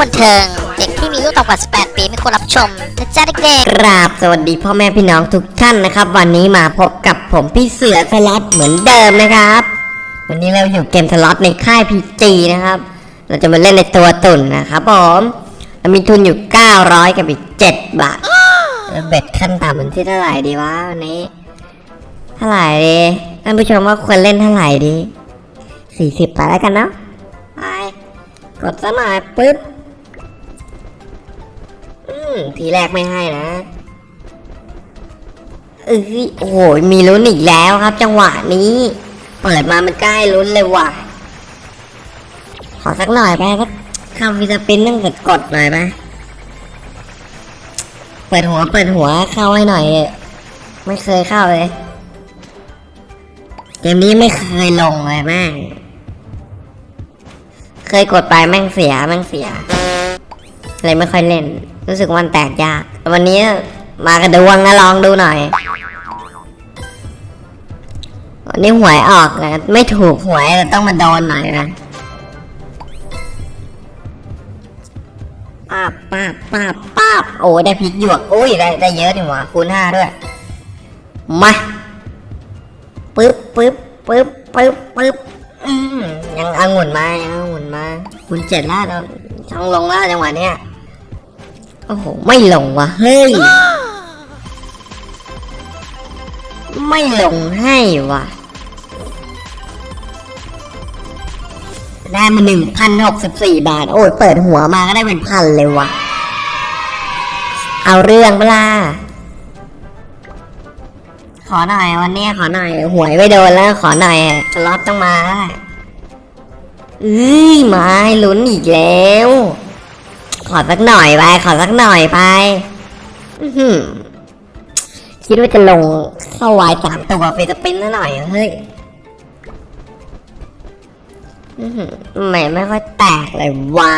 บันเทิง เด็กที่มีลูกต่ำกว่า 18 ปีไม่ควรรับชมนะจ๊ะเด็กกราบสวัสดีพ่อแม่พี่น้องทุกท่านนะครับ วันนี้มาพบกับผมพี่เสือสล็อตเหมือนเดิมนะครับ วันนี้เราอยู่เกมสล็อตในค่ายพีจีนะครับ เราจะมาเล่นในตัวตุ่นนะครับผมเรามีทุนอยู่ 900 กับอีก 7 บาทแล้วเบ็ดขั้นต่ำมันที่เท่าไหร่ดีวะวันนี้เท่าไหร่ดีท่านผู้ชมว่าควรเล่นเท่าไหร่ดี40ไปแล้วกันเนาะไปกดซะหน่อยปึ๊บ ทีแรกไม่ให้นะเอ้ยโอ้โหมีลุ้นอีกแล้วครับ จังหวะนี้ เปิดมามันใกล้ลุ้นเลยว่ะ ขอสักหน่อยไปสักคำวิสปินต้องกดกดหน่อยไปเปิดหัวเปิดหัวเข้าให้หน่อย ไม่เคยเข้าเลยเกมนี้ไม่เคยลงเลยแม่งเคยกดไปแม่งเสียแม่งเสียเลยไม่ค่อยเล่น รู้สึกวันแตกยากวันนี้มากระดวงนะลองดูหน่อยวันนี้หวยออกนะไม่ถูกหวยแต่ต้องมาโดนหน่อยนะป้าป้าป้าป้าโอ้ได้พริกหยวกอุ้ยได้ได้เยอะนี่หว่าคูณห้าด้วยมาปึ๊บปึ๊บปึ๊บปึ๊บปึ๊บยังเอางุ่นมายังเอางุ่นมาคูณเจ็ดแล้วเราช่องลงแล้วจังหวะเนี้ย โอ้โห ไม่ลงว่ะเฮ้ย ไม่ลงให้ว่ะได้มาหนึ่งพันหกสิบสี่บาท โอ้ยเปิดหัวมาก็ได้เป็นพันเลยว่ะเอาเรื่องเปล่าขอหน่อยวันนี้ขอหน่อย หวยไม่โดนแล้ว ขอหน่อยสล็อตต้องมาเอ้ยไมาลุ้นอีกแล้ว ขอสักหน่อยไปขอสักหน่อยไปคิดว่าจะลงเข้าวายสามตัวไปจะเป็นซะหน่อยเฮ้ยอื้อหือแหม่ไม่ค่อยแตกเลยวะ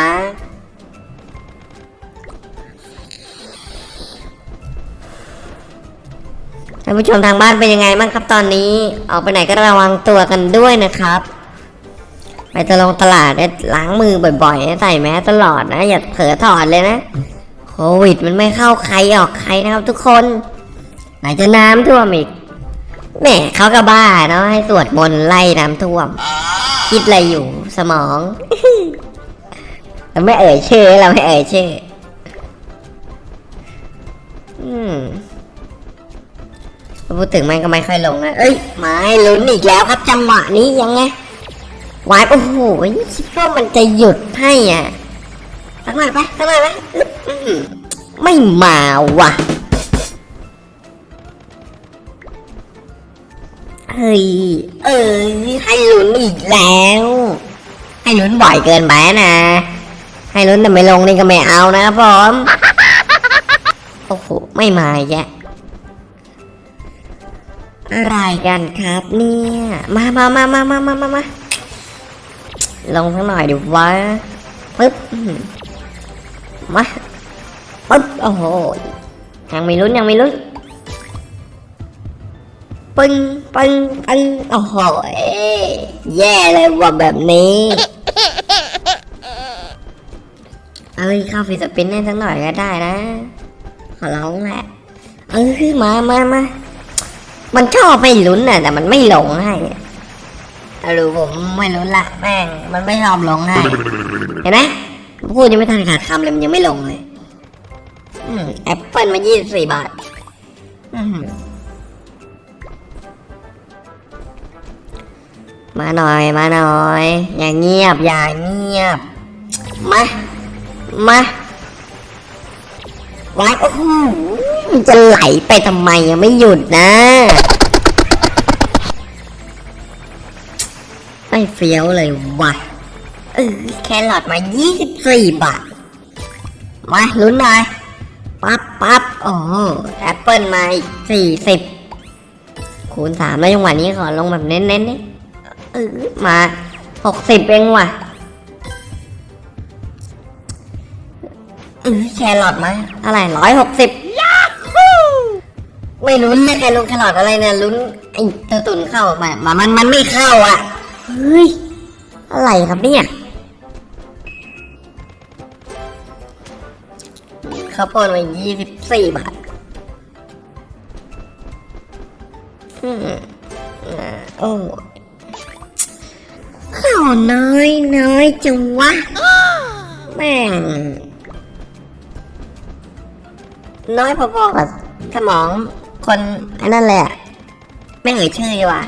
ท่านผู้ชมทางบ้านเป็นยังไงบ้างครับตอนนี้ ออกไปไหนก็ระวังตัวกันด้วยนะครับ ไปตะลงตลาดเนี่ยล้างมือบ่อยๆ ใส่แมสตลอดนะ อย่าเผลอถอดเลยนะ โควิดมันไม่เข้าใครออกใครนะครับทุกคน ไหนจะน้ำท่วมอีกแหมเขาก็บ้าเนาะให้สวดมนต์ไล่น้ำท่วม คิดอะไรอยู่สมองเราไม่เอ่ยชื่อเราไม่เอ่ยชื่อ อืมพูดถึงมันก็ไม่ค่อยลงนะ เอ้ยไม้ลุ้นอีกแล้วครับจังหวะนี้ยังไง วายโอ้โหคิดว่ามันจะหยุดให้อะตั้งหน่ปะตั้งหน่ปะไม่มาว่ะเฮ้ยเออให้ลุ้นอีกแล้ว ให้ลุ้นบ่อยเกินไปนะ ให้ลุ้นแต่ไม่ลงนี่ก็ไม่เอานะครับผมโอ้โหไม่มาแยะอะไรกันครับเนี่ย มามามามามามามา ลงสักหน่อยดิวะปึ๊บมาปึ๊บโอ้โหยังไม่ลุ้นยังไม่ลุ้นปึ้งปึ้งปึ้งโอ้โหแย่เลยว่ะแบบนี้เอ้ยเข้าฟิสปินให้สักหน่อยก็ได้นะขอร้องแหละเออมามามามันชอบไม่ลุ้นน่ะแต่มันไม่ลงให้ เอารู้ผมไม่รู้ละแม่งมันไม่ยอมลงให้เห็นไหมพูดยังไม่ทันขาดคำเลยมันยังไม่ลงเลยแอปเปิลมา24บาทอื้อหือมาหน่อยมาหน่อย อย่าเงียบ อย่าเงียบ มา มาว้ายโอ้โหจะไหลไปทำไมยังไม่หยุดนะ ไม่เฟี้ยวเลยว่ะเออแครอทมา 24 บาท มาลุ้นหน่อยปั๊บปั๊บโอ้แอปเปิลมาอีก40 คูณสามแล้วจังหวะนี้ขอลงแบบเน้นๆนี่เออมา 60 เองว่ะเออแครอทมาอะไรร้อยหกสิบไม่ลุ้นเลยใครลงแครอทอะไรเนี่ยลุ้นไอ้เตาตุนเข้ามามามันมันไม่เข้าอะเฮ้ย อะไรครับเนี่ย ข้าวโพดมายี่สิบสี่บาทอืมอ่าโอ้ข้าวน้อยน้อยจังวะ แม่ง น้อยพอๆกับสมองคนอันนั้นแหละ ไม่เอ่ยชื่อดีกว่า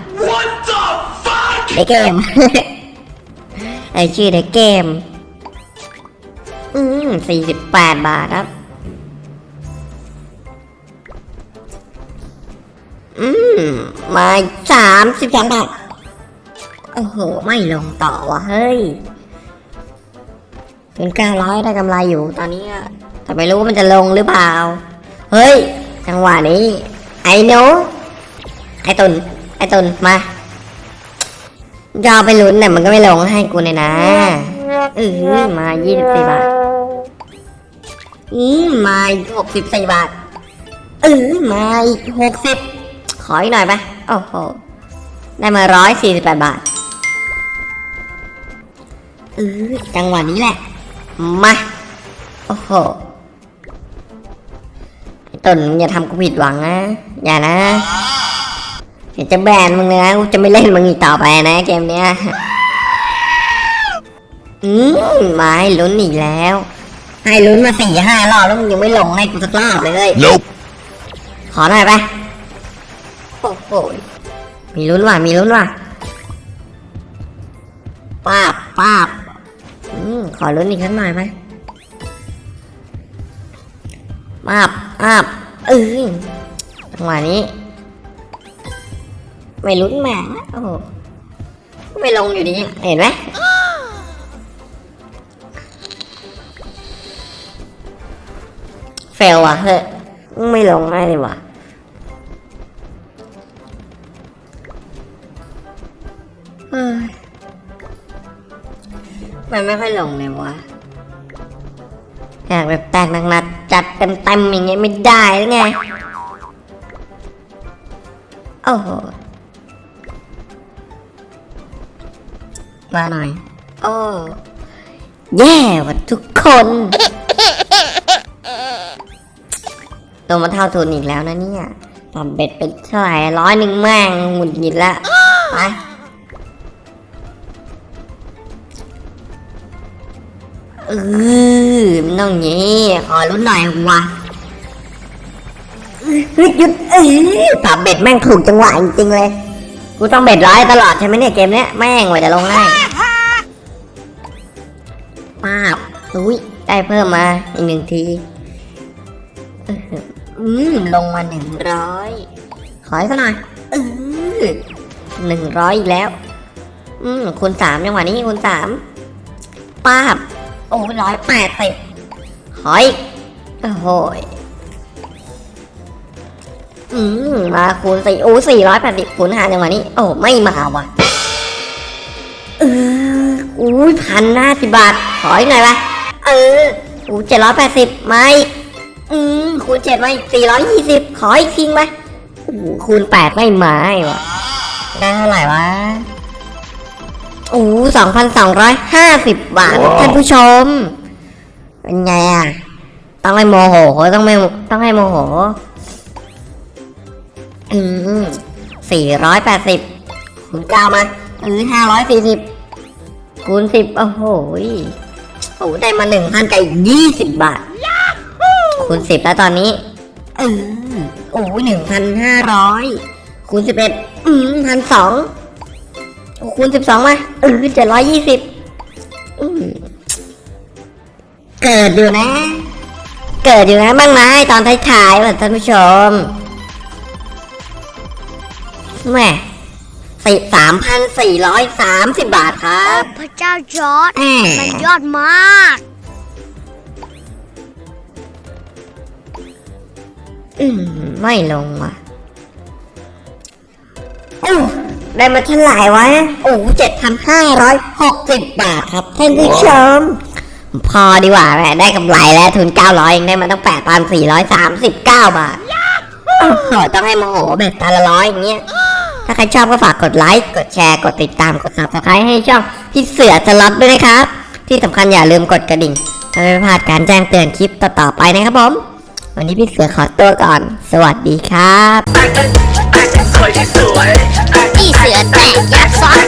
fuck? ในเกมเอ่ยชื่อในเกมอืมสี่สิบแปดบาทครับ อืม มาสามสิบสองบาท โอ้โห ไม่ลงต่อวะเฮ้ยถึงเก้าร้อยได้กำไรอยู่ตอนนี้แต่ไม่รู้ว่ามันจะลงหรือเปล่า เฮ้ย จังหวะนี้ ไอ้หนูไอ้ตุนไอ้ตุนมา ยอไปลุ้นเนี่มันก็ไม่ลงให้กูเลยนะเออมายี่สิบสี่บาท อืมมาหกสิบสี่บาทเออมาอีกหกสิบขออีกหน่อยไปโอ้โห ได้มาร้อยสี่สิบแปดบาทเออจังหวะนี้แหละ มา โอ้โหต้นอย่าทำกูผิดหวังนะ อย่านะ เดี๋ยวจะแบนมึงเลยนะกูจะไม่เล่นมึงอีกต่อไปนะเกมเนี้ยอืมมาให้ลุ้นอีกแล้ว ให้ลุ้นมาสี่ห้ารอบแล้วมึงยังไม่ลงให้กูสักรอบเลย Nope. ขอหน่อยไปโอ้โหมีลุ้นว่ะมีลุ้นว่ะป้าบป้าบอืมขอลุ้นอีกสักหน่อยไหมป้าบป้าบเออจังหวะนี้ ไม่ลุ้นแหม่โอ้โหไม่ลงอยู่ดีเห็นไหมเฟลว่ะเฮ้ยไม่ลงง่ายเลยว่ะเฮ้ยมันไม่ค่อยลงเลยวะอยากแบบแตกหนักๆจัดเต็มๆอย่างเงี้ยไม่ได้หรือไง โอ้โห มาหน่อย โอ้แย่ว่ะทุกคนโดนมาเท่าทุนอีกแล้วนะเนี่ยปรับเบ็ดเป็นเท่าไหร่ร้อยหนึ่งแม่งหงุดหงิดละไปเออมันต้องอย่างงี้ขอลุ้นหน่อยวะเฮ้ยหยุดเออปรับเบ็ดแม่งถูกจังหวะจริงๆเลย กูต้องเบ็ดร้อยตลอดใช่ไหมเนี่ยเกมเนี้ยแม่งกว่าจะลงได้ป้ อุ้ยได้เพิ่มมาอีกหนึ่งทีอออืมลงมาหนึ่งร้อยขออีกสักหน่อยเออหนึ่งร้อยอีกแล้ว อืมคูณสามจังหวะนี้คูณสามป้าบโอ้ร้อยแปดสิบหอยโอ้โหยอืมมาคูณสี่โอ้สี่ร้อยแปดสิบคูณห้าจังหวะนี้ โอ้ไม่มาว่ะเอออุ้ยพันห้าสิบบาท ขออีกหน่อยวะ เอออู้เจ็ดร้อยแปดสิบไม่อืมคูณเจ็ดไปสี่ร้อยยี่สิบขออีกทิ้งไปโอ้โหคูณแปดไม่มาไอ้วะได้เท่าไหร่วะโอ้สองพันสองร้อยห้าสิบบาทว้าวท่านผู้ชม เป็นไงอะ ต้องให้โมโห ต้องไม่ต้องให้โมโห อืมสี่ร้อยแปดสิบคูณเก้ามาเออห้าร้อยสี่สิบคูณสิบโอ้โหยโอ้ได้มาหนึ่งพันกับยี่สิบบาท คูณสิบแล้วตอนนี้ เออโอ้หนึ่งพันห้าร้อยคูณสิบเอ็ดอืมพันสองคูณสิบสองมาเออเจ็ดร้อยยี่สิบเกิดอยู่นะ เกิดอยู่นะบ้างไหมตอนท้ายๆว่ะท่านผู้ชมแหม่ สี่สามพันสี่ร้อยสามสิบบาทครัโอ้บพระเจ้าจอร์ดแหมมันยอดมาก อืมไม่ลงว่ะอู้ได้มาเท่าไหร่วะ โอ้เจ็ดพันห้าร้อยหกสิบบาทครับท่านผู้ชม พอดีกว่าแหมได้กำไรแล้วทุนเก้าร้อยเองได้มาตั้งแปดพันสี่ร้อยสามสิบเก้าบาทโอ้โหต้องให้โมโหแบบตาละร้อยอย่างเงี้ย ถ้าใครชอบก็ฝากกดไลค์ กดแชร์ กดติดตาม กด subscribe ให้ช่องพี่เสือสล็อตด้วยนะครับ ที่สำคัญอย่าลืมกดกระดิ่งเพื่อไม่พลาดการแจ้งเตือนคลิปต่อๆไปนะครับผม วันนี้พี่เสือขอตัวก่อน สวัสดีครับพี่เสือแตกยักษ์ซ้อน